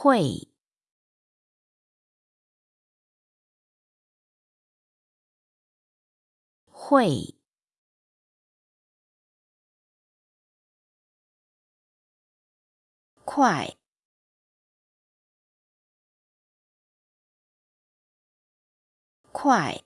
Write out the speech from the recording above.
会会快快